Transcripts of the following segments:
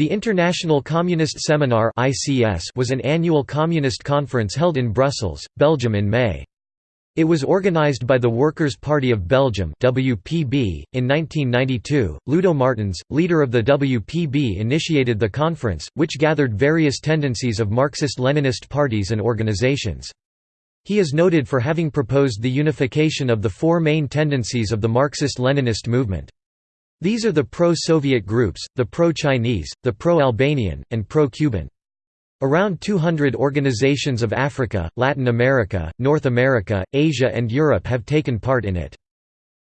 The International Communist Seminar was an annual communist conference held in Brussels, Belgium in May. It was organized by the Workers' Party of Belgium (WPB). In 1992, Ludo Martens, leader of the WPB, initiated the conference, which gathered various tendencies of Marxist-Leninist parties and organizations. He is noted for having proposed the unification of the four main tendencies of the Marxist-Leninist movement. These are the pro-Soviet groups, the pro-Chinese, the pro-Albanian, and pro-Cuban. Around 200 organizations of Africa, Latin America, North America, Asia and Europe have taken part in it.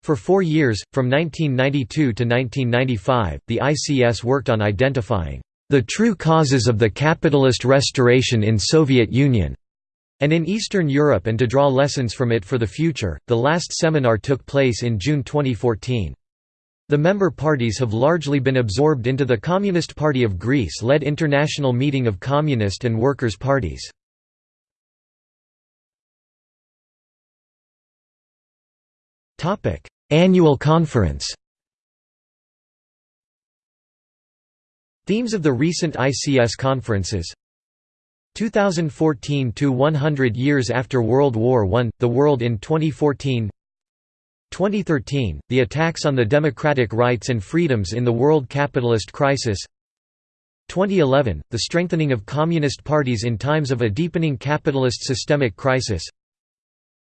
For four years, from 1992 to 1995, the ICS worked on identifying the true causes of the capitalist restoration in Soviet Union and in Eastern Europe and to draw lessons from it for the future. The last seminar took place in June 2014. The member parties have largely been absorbed into the Communist Party of Greece-led International Meeting of Communist and Workers' Parties. Annual conference Themes of the recent ICS conferences 2014 to 100 years after World War I, the world in 2014 2013, the attacks on the democratic rights and freedoms in the world capitalist crisis 2011, the strengthening of communist parties in times of a deepening capitalist systemic crisis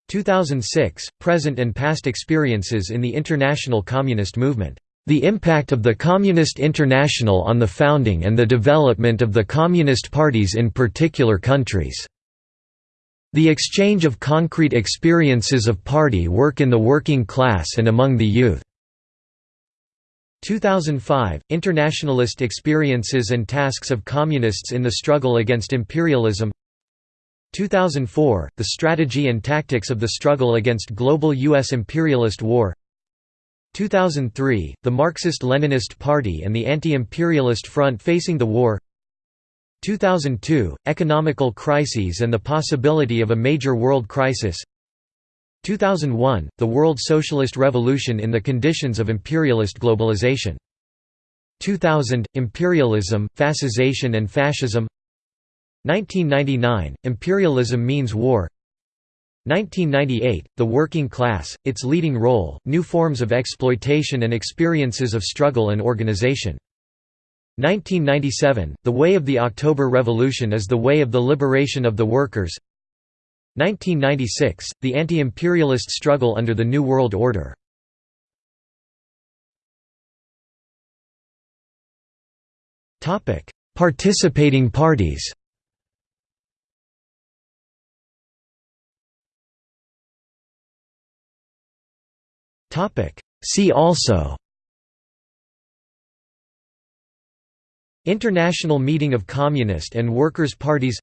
2006, present and past experiences in the international communist movement. The impact of the Communist International on the founding and the development of the communist parties in particular countries. The exchange of concrete experiences of party work in the working class and among the youth. 2005 – Internationalist experiences and tasks of communists in the struggle against imperialism 2004 – The strategy and tactics of the struggle against global U.S. imperialist war 2003 – The Marxist-Leninist Party and the Anti-Imperialist Front facing the war 2002 – Economical crises and the possibility of a major world crisis. 2001 – The World Socialist Revolution in the conditions of imperialist globalization. 2000 – Imperialism, fascisation and fascism. 1999 – Imperialism means war. 1998 – The working class, its leading role, new forms of exploitation and experiences of struggle and organization 1997 – The way of the October Revolution is the way of the liberation of the workers. 1996 – The anti-imperialist struggle under the New World Order. Participating parties. See also International Meeting of Communist and Workers' Parties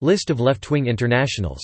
List of left-wing internationals